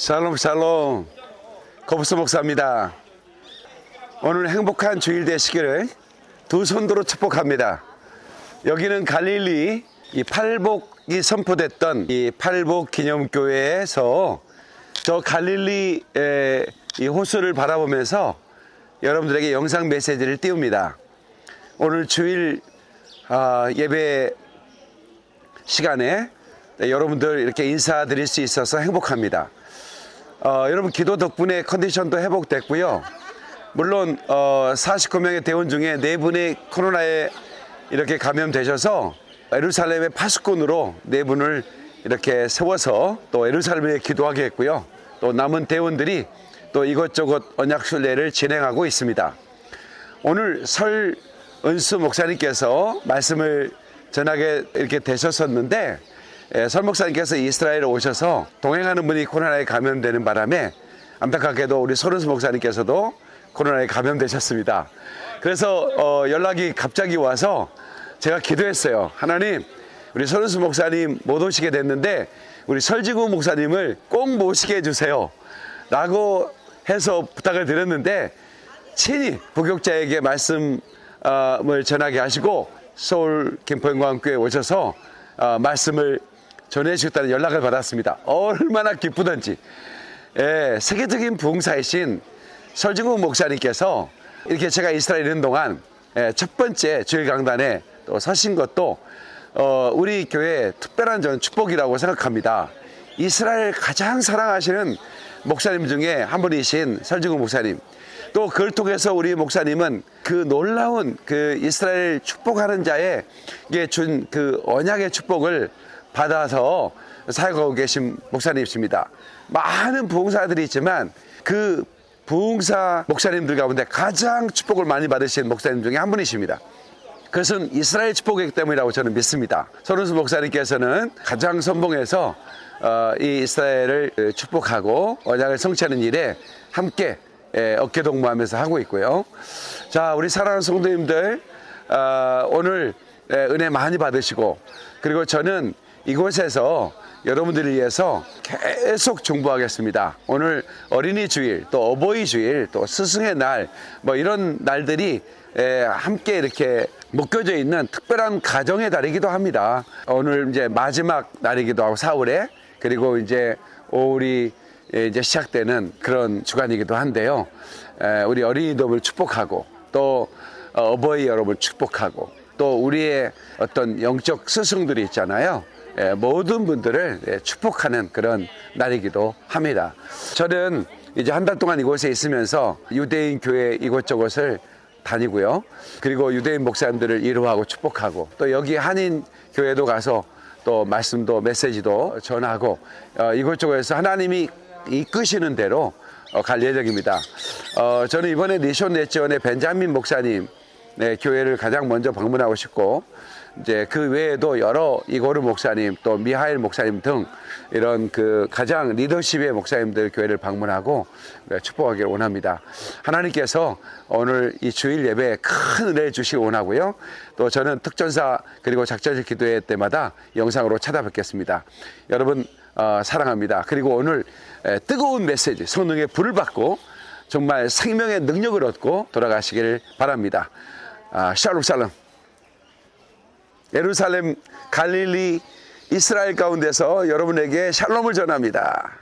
샬롬 샬롬 거부스 목사입니다. 오늘 행복한 주일 되시기를 두 손으로 축복합니다. 여기는 갈릴리 이 팔복이 선포됐던 이 팔복 기념교회에서 저 갈릴리의 이 호수를 바라보면서 여러분들에게 영상 메시지를 띄웁니다. 오늘 주일 아, 예배 시간에 네, 여러분들 이렇게 인사드릴 수 있어서 행복합니다. 어, 여러분 기도 덕분에 컨디션도 회복됐고요. 물론 어, 49명의 대원 중에 4분이 코로나에 이렇게 감염되셔서 에루살렘의 파수꾼으로 4분을 이렇게 세워서 또 에루살렘에 기도하게 했고요. 또 남은 대원들이 또 이것저것 언약순례를 진행하고 있습니다. 오늘 설 은수 목사님께서 말씀을 전하게 이렇게 되셨었는데 예, 설 목사님께서 이스라엘에 오셔서 동행하는 분이 코로나에 감염되는 바람에 안타깝게도 우리 설은수 목사님께서도 코로나에 감염되셨습니다. 그래서 어, 연락이 갑자기 와서 제가 기도했어요. 하나님, 우리 설은수 목사님 못 오시게 됐는데 우리 설지구 목사님을 꼭 모시게 해주세요. 라고 해서 부탁을 드렸는데 친히 부격자에게 말씀을 전하게 하시고 서울 김포영광교회 오셔서 어, 말씀을 전해주셨다는 연락을 받았습니다. 얼마나 기쁘던지. 예, 세계적인 부흥사이신 설진국 목사님께서 이렇게 제가 이스라엘에 있는 동안 예, 첫 번째 주일 강단에 또 서신 것도 어, 우리 교회의 특별한 전 축복이라고 생각합니다. 이스라엘 가장 사랑하시는 목사님 중에 한 분이신 설진국 목사님. 또 그걸 통해서 우리 목사님은 그 놀라운 그 이스라엘 축복하는 자에게 준그 언약의 축복을 받아서 사역하고 계신 목사님이십니다. 많은 부흥사들이 있지만 그 부흥사 목사님들 가운데 가장 축복을 많이 받으신 목사님 중에 한 분이십니다. 그것은 이스라엘 축복이기 때문이라고 저는 믿습니다. 서른수 목사님께서는 가장 선봉해서 어, 이 이스라엘을 축복하고 언약을 성취하는 일에 함께 예, 어깨 동무하면서 하고 있고요. 자, 우리 사랑하는 성도님들 어, 오늘 예, 은혜 많이 받으시고 그리고 저는 이곳에서 여러분들을 위해서 계속 중보하겠습니다. 오늘 어린이 주일, 또 어버이 주일, 또 스승의 날, 뭐 이런 날들이 에, 함께 이렇게 묶여져 있는 특별한 가정의 달이기도 합니다. 오늘 이제 마지막 날이기도 하고 4월에 그리고 이제 5월이 이제 시작되는 그런 주간이기도 한데요. 에, 우리 어린이들을 축복하고 또 어버이 여러분 축복하고 또 우리의 어떤 영적 스승들이 있잖아요. 예, 모든 분들을 예, 축복하는 그런 날이기도 합니다. 저는 이제 한 달 동안 이곳에 있으면서 유대인 교회 이곳저곳을 다니고요. 그리고 유대인 목사님들을 위로하고 축복하고 또 여기 한인 교회도 가서 또 말씀도 메시지도 전하고 어, 이곳저곳에서 하나님이 이끄시는 대로 어, 갈 예정입니다. 어, 저는 이번에 니션 네지원의 벤자민 목사님 네, 교회를 가장 먼저 방문하고 싶고 이제 그 외에도 여러 이고르 목사님 또 미하일 목사님 등 이런 그 가장 리더십의 목사님들 교회를 방문하고 축복하기를 원합니다. 하나님께서 오늘 이 주일 예배에 큰 은혜를 주시기 원하고요. 또 저는 특전사 그리고 작전실 기도회 때마다 영상으로 찾아뵙겠습니다. 여러분 어, 사랑합니다. 그리고 오늘 에, 뜨거운 메시지 성령의 불을 받고 정말 생명의 능력을 얻고 돌아가시기를 바랍니다. 아, 샬롬 샬롬. 예루살렘, 갈릴리, 이스라엘 가운데서 여러분에게 샬롬을 전합니다.